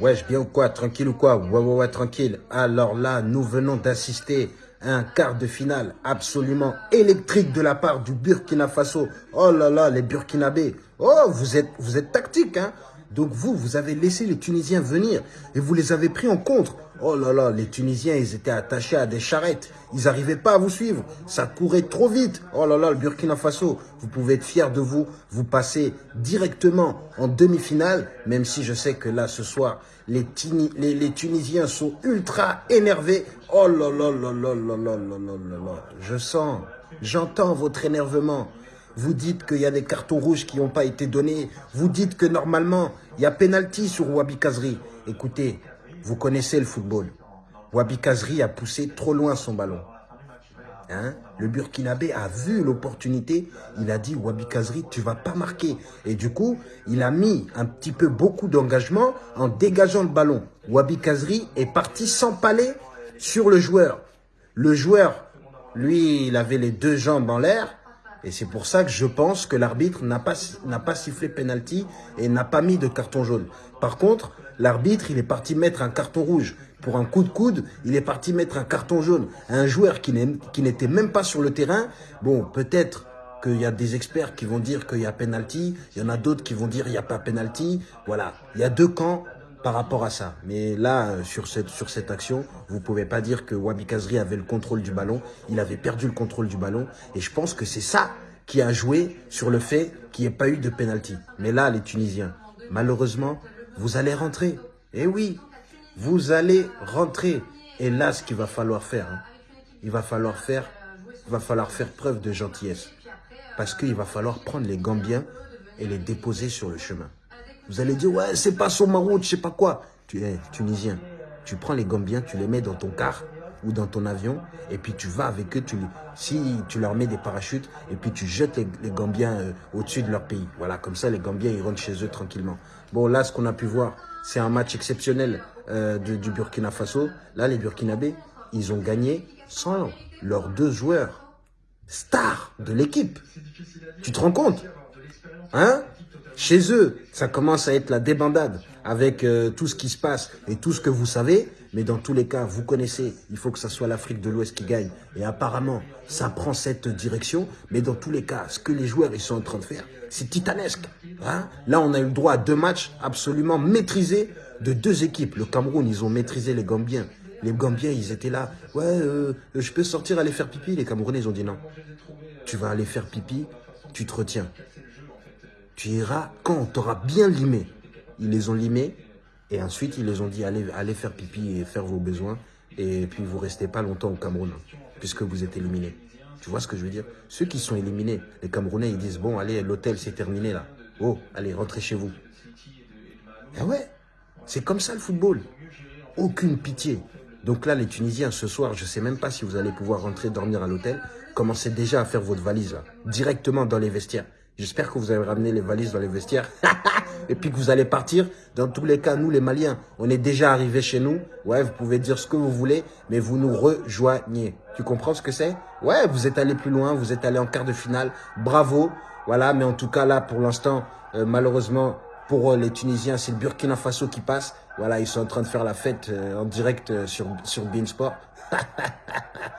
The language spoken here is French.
Wesh, bien ou quoi Tranquille ou quoi? Ouais, ouais, ouais, tranquille. Alors là, nous venons d'assister à un quart de finale absolument électrique de la part du Burkina Faso. Oh là là, les Burkinabés. Oh, vous êtes, vous êtes tactique, hein? Donc vous, vous avez laissé les Tunisiens venir et vous les avez pris en contre. Oh là là, les Tunisiens, ils étaient attachés à des charrettes. Ils n'arrivaient pas à vous suivre. Ça courait trop vite. Oh là là, le Burkina Faso, vous pouvez être fiers de vous. Vous passez directement en demi-finale, même si je sais que là, ce soir, les, les, les Tunisiens sont ultra énervés. Oh là là là là là là là là là. Je sens, j'entends votre énervement. Vous dites qu'il y a des cartons rouges qui n'ont pas été donnés. Vous dites que normalement, il y a pénalty sur Wabi Kazri. Écoutez, vous connaissez le football. Wabi Kazri a poussé trop loin son ballon. Hein? Le Burkinabé a vu l'opportunité. Il a dit, Wabi Kazri, tu vas pas marquer. Et du coup, il a mis un petit peu beaucoup d'engagement en dégageant le ballon. Wabi Kazri est parti s'empaler sur le joueur. Le joueur, lui, il avait les deux jambes en l'air. Et c'est pour ça que je pense que l'arbitre n'a pas, pas sifflé penalty et n'a pas mis de carton jaune. Par contre, l'arbitre, il est parti mettre un carton rouge. Pour un coup de coude, il est parti mettre un carton jaune. Un joueur qui n'était même pas sur le terrain, bon, peut-être qu'il y a des experts qui vont dire qu'il y a penalty, il y en a d'autres qui vont dire qu'il n'y a pas penalty. Voilà, il y a deux camps par rapport à ça. Mais là, euh, sur cette, sur cette action, vous pouvez pas dire que Wabi Kazri avait le contrôle du ballon. Il avait perdu le contrôle du ballon. Et je pense que c'est ça qui a joué sur le fait qu'il n'y ait pas eu de penalty. Mais là, les Tunisiens, malheureusement, vous allez rentrer. Eh oui, vous allez rentrer. Et là, ce qu'il va falloir faire, hein, il va falloir faire, il va falloir faire preuve de gentillesse. Parce qu'il va falloir prendre les Gambiens et les déposer sur le chemin. Vous allez dire, ouais, c'est pas son route, je sais pas quoi. Tu es tunisien. Tu prends les Gambiens, tu les mets dans ton car ou dans ton avion, et puis tu vas avec eux, tu, si tu leur mets des parachutes, et puis tu jettes les, Gambiens euh, au-dessus de leur pays. Voilà, comme ça, les Gambiens, ils rentrent chez eux tranquillement. Bon, là, ce qu'on a pu voir, c'est un match exceptionnel euh, du Burkina Faso. Là, les Burkinabés, ils ont gagné sans leurs deux joueurs stars de l'équipe. Tu te rends compte? Hein? Chez eux, ça commence à être la débandade avec euh, tout ce qui se passe et tout ce que vous savez. Mais dans tous les cas, vous connaissez, il faut que ce soit l'Afrique de l'Ouest qui gagne. Et apparemment, ça prend cette direction. Mais dans tous les cas, ce que les joueurs ils sont en train de faire, c'est titanesque. Hein Là, on a eu le droit à deux matchs absolument maîtrisés de deux équipes. Le Cameroun, ils ont maîtrisé les Gambiens. Les Gambiens, ils étaient là. Ouais, euh, je peux sortir aller faire pipi. Les Camerounais, ils ont dit non. Tu vas aller faire pipi, tu te retiens. Tu iras quand on t'aura bien limé. Ils les ont limés et ensuite ils les ont dit allez, allez faire pipi et faire vos besoins. Et puis vous restez pas longtemps au Cameroun puisque vous êtes éliminés. Tu vois ce que je veux dire? Ceux qui sont éliminés, les Camerounais, ils disent bon allez l'hôtel c'est terminé là. Oh allez rentrez chez vous. Ah ouais, c'est comme ça le football. Aucune pitié. Donc là, les Tunisiens, ce soir, je ne sais même pas si vous allez pouvoir rentrer dormir à l'hôtel. Commencez déjà à faire votre valise, directement dans les vestiaires. J'espère que vous avez ramené les valises dans les vestiaires. et puis que vous allez partir. Dans tous les cas, nous, les Maliens, on est déjà arrivés chez nous. Ouais, vous pouvez dire ce que vous voulez, mais vous nous rejoignez. Tu comprends ce que c'est? Ouais, vous êtes allé plus loin, vous êtes allé en quart de finale. Bravo. Voilà, mais en tout cas, là, pour l'instant, euh, malheureusement, pour euh, les Tunisiens, c'est le Burkina Faso qui passe. Voilà, ils sont en train de faire la fête euh, en direct sur, sur Beansport.